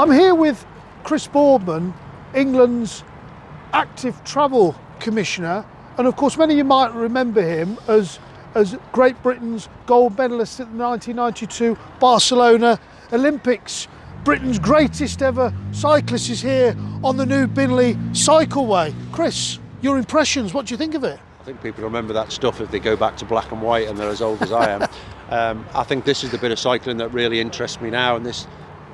I'm here with Chris Boardman, England's active travel commissioner, and of course many of you might remember him as as Great Britain's gold medalist at the 1992 Barcelona Olympics. Britain's greatest ever cyclist is here on the new Binley Cycleway. Chris, your impressions, what do you think of it? I think people remember that stuff if they go back to black and white and they're as old as I am. um, I think this is the bit of cycling that really interests me now and this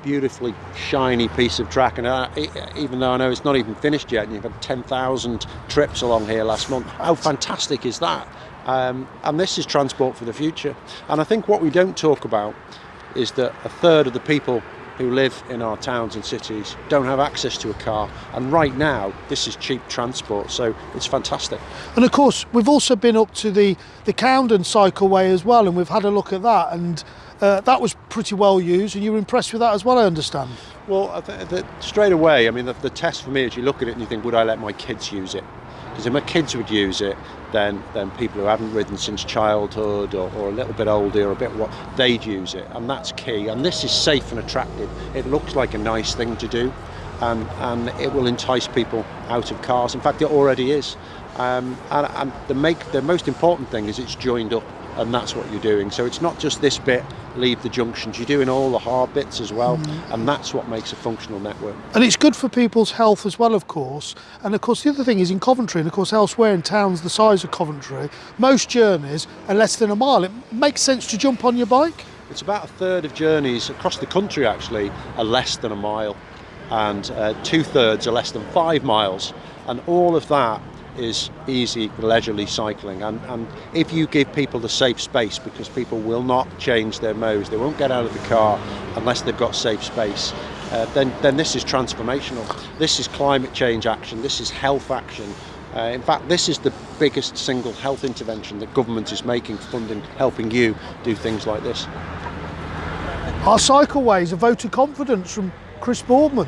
beautifully shiny piece of track and uh, even though I know it's not even finished yet and you've had 10,000 trips along here last month how fantastic is that? Um, and this is transport for the future. And I think what we don't talk about is that a third of the people who live in our towns and cities don't have access to a car and right now this is cheap transport so it's fantastic. And of course we've also been up to the the Coundon cycleway as well and we've had a look at that and uh, that was pretty well used and you were impressed with that as well I understand. Well I th straight away I mean the, the test for me is you look at it and you think would I let my kids use it? Because if my kids would use it then then people who haven't ridden since childhood or, or a little bit older or a bit what they'd use it and that's key and this is safe and attractive. It looks like a nice thing to do and and it will entice people out of cars. In fact it already is um, and, and the make the most important thing is it's joined up and that's what you're doing. So it's not just this bit leave the junctions. You're doing all the hard bits as well mm. and that's what makes a functional network. And it's good for people's health as well of course. And of course the other thing is in Coventry and of course elsewhere in towns the size of Coventry most journeys are less than a mile. It makes sense to jump on your bike? It's about a third of journeys across the country actually are less than a mile. And uh, two-thirds are less than five miles. And all of that is easy leisurely cycling. And, and if you give people the safe space because people will not change their modes they won't get out of the car unless they've got safe space uh, then then this is transformational. This is climate change action. This is health action. Uh, in fact this is the biggest single health intervention that government is making funding helping you do things like this. Our cycleways is a vote of confidence from Chris Boardman